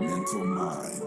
Mental Mind.